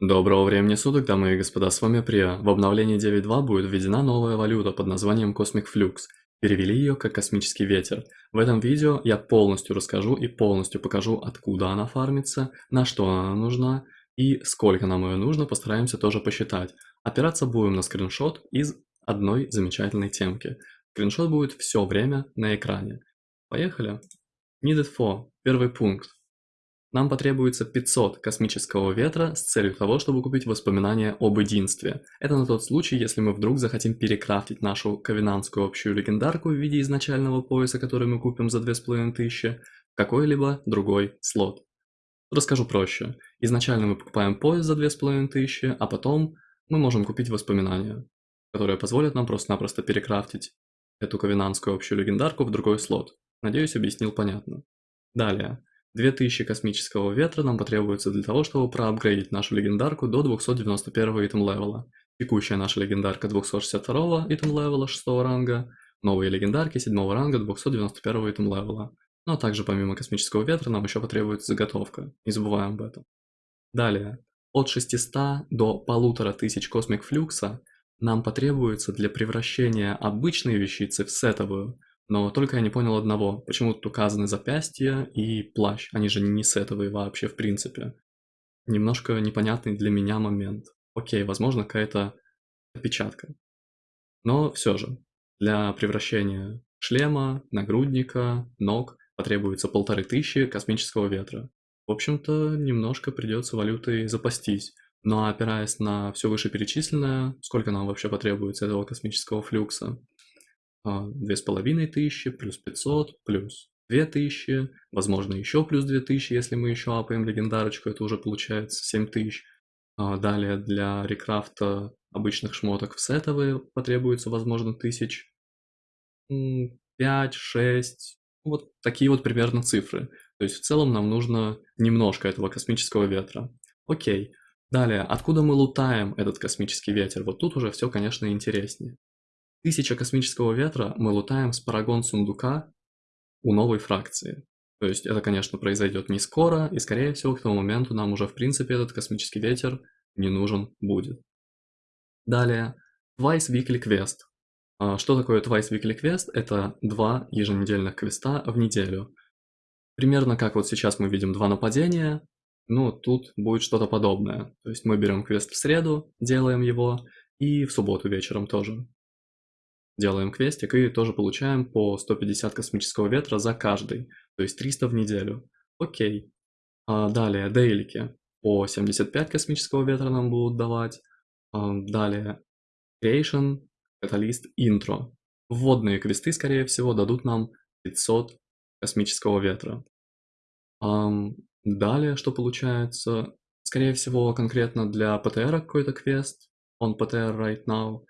Доброго времени суток, дамы и господа, с вами Прия. В обновлении 9.2 будет введена новая валюта под названием Cosmic Flux. Перевели ее как космический ветер. В этом видео я полностью расскажу и полностью покажу, откуда она фармится, на что она нужна и сколько нам ее нужно, постараемся тоже посчитать. Опираться будем на скриншот из одной замечательной темки. Скриншот будет все время на экране. Поехали. Needed for. Первый пункт. Нам потребуется 500 космического ветра с целью того, чтобы купить воспоминания об единстве. Это на тот случай, если мы вдруг захотим перекрафтить нашу ковенанскую общую легендарку в виде изначального пояса, который мы купим за 2500, в какой-либо другой слот. Расскажу проще. Изначально мы покупаем пояс за 2500, а потом мы можем купить воспоминания, которые позволят нам просто-напросто перекрафтить эту ковенанскую общую легендарку в другой слот. Надеюсь, объяснил понятно. Далее. 2000 космического ветра нам потребуется для того, чтобы проапгрейдить нашу легендарку до 291 item level а. Текущая наша легендарка 262 item level а 6 ранга, новые легендарки 7 ранга 291 item level а. Ну а также помимо космического ветра нам еще потребуется заготовка, не забываем об этом. Далее, от 600 до 1500 Cosmic Flux а нам потребуется для превращения обычной вещицы в сетовую но только я не понял одного, почему тут указаны запястья и плащ, они же не сетовые вообще в принципе. Немножко непонятный для меня момент. Окей, возможно какая-то опечатка. Но все же, для превращения шлема, нагрудника, ног потребуется полторы тысячи космического ветра. В общем-то, немножко придется валютой запастись. Но опираясь на все вышеперечисленное, сколько нам вообще потребуется этого космического флюкса, две с половиной тысячи, плюс 500, плюс 2000, возможно еще плюс 2000, если мы еще апаем легендарочку, это уже получается 7000. А, далее для рекрафта обычных шмоток в сетовые потребуется, возможно, тысяч 5, 6, вот такие вот примерно цифры. То есть в целом нам нужно немножко этого космического ветра. Окей. Далее, откуда мы лутаем этот космический ветер? Вот тут уже все, конечно, интереснее. Тысяча космического ветра мы лутаем с парагон сундука у новой фракции. То есть это, конечно, произойдет не скоро, и скорее всего к тому моменту нам уже в принципе этот космический ветер не нужен будет. Далее, Twice Weekly Quest. А, что такое Twice Weekly Quest? Это два еженедельных квеста в неделю. Примерно как вот сейчас мы видим два нападения, ну тут будет что-то подобное. То есть мы берем квест в среду, делаем его, и в субботу вечером тоже делаем квестик и тоже получаем по 150 космического ветра за каждый, то есть 300 в неделю. Окей. А далее, дейлики. По 75 космического ветра нам будут давать. А далее, Creation, Catalyst, Intro. Вводные квесты, скорее всего, дадут нам 500 космического ветра. А далее, что получается? Скорее всего, конкретно для ПТР какой-то квест. Он ПТР right now.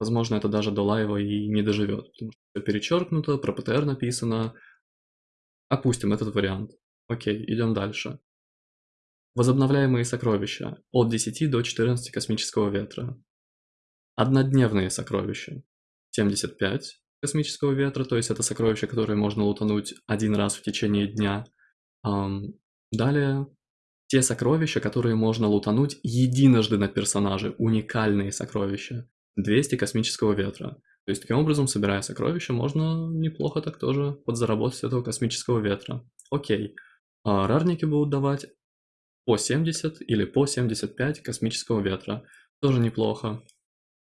Возможно, это даже до лайва и не доживет, потому что перечеркнуто, про ПТР написано. Опустим этот вариант. Окей, идем дальше. Возобновляемые сокровища. От 10 до 14 космического ветра. Однодневные сокровища. 75 космического ветра, то есть это сокровища, которые можно лутануть один раз в течение дня. Далее, те сокровища, которые можно лутануть единожды на персонаже, уникальные сокровища. 200 космического ветра. То есть таким образом, собирая сокровища, можно неплохо так тоже подзаработать этого космического ветра. Окей. А рарники будут давать по 70 или по 75 космического ветра. Тоже неплохо.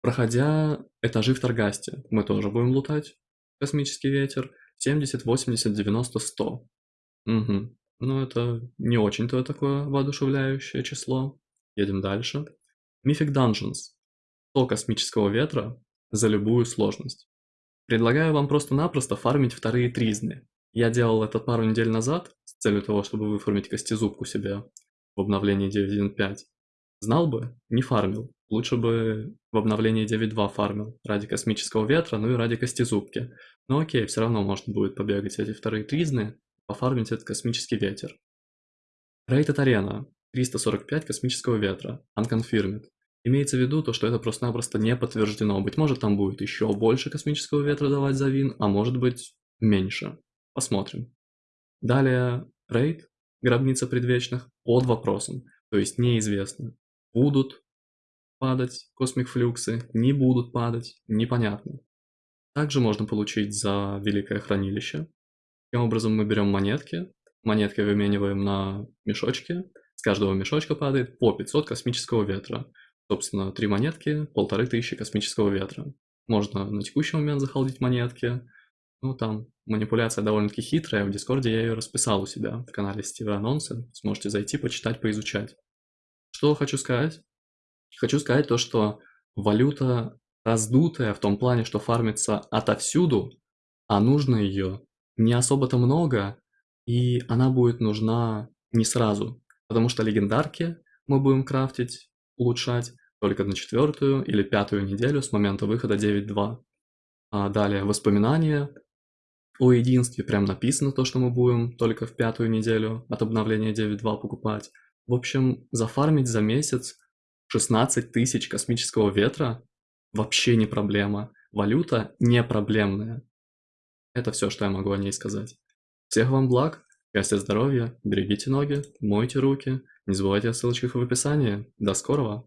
Проходя этажи в Таргасте, мы тоже будем лутать космический ветер. 70, 80, 90, 100. Угу. Ну это не очень-то такое воодушевляющее число. Едем дальше. Mythic Dungeons. 100 космического ветра за любую сложность. Предлагаю вам просто-напросто фармить вторые тризны. Я делал это пару недель назад с целью того, чтобы выформить костезубку себе в обновлении 9.1.5. Знал бы, не фармил. Лучше бы в обновлении 9.2 фармил ради космического ветра, ну и ради костезубки. Но окей, все равно можно будет побегать эти вторые тризны, пофармить этот космический ветер. Рейд арена. 345 космического ветра. Unconfirmed. Имеется в виду то, что это просто-напросто не подтверждено. Быть может, там будет еще больше космического ветра давать за вин, а может быть меньше. Посмотрим. Далее рейд, гробница предвечных, под вопросом, то есть неизвестно. будут падать космик-флюксы, не будут падать, непонятно. Также можно получить за Великое Хранилище. Таким образом мы берем монетки, монетки вымениваем на мешочки, с каждого мешочка падает по 500 космического ветра. Собственно, 3 монетки, полторы тысячи космического ветра. Можно на текущий момент захолдить монетки. Ну, там манипуляция довольно-таки хитрая, в Дискорде я ее расписал у себя в канале Стивы Анонсы. Сможете зайти, почитать, поизучать. Что хочу сказать? Хочу сказать то, что валюта раздутая в том плане, что фармится отовсюду, а нужно ее не особо-то много, и она будет нужна не сразу, потому что легендарки мы будем крафтить, улучшать только на четвертую или пятую неделю с момента выхода 9.2. А далее воспоминания о единстве, прям написано то, что мы будем только в пятую неделю от обновления 9.2 покупать. В общем, зафармить за месяц 16 тысяч космического ветра вообще не проблема. Валюта не проблемная. Это все, что я могу о ней сказать. Всех вам благ, счастья, здоровья, берегите ноги, мойте руки, не забывайте о ссылочках в описании. До скорого!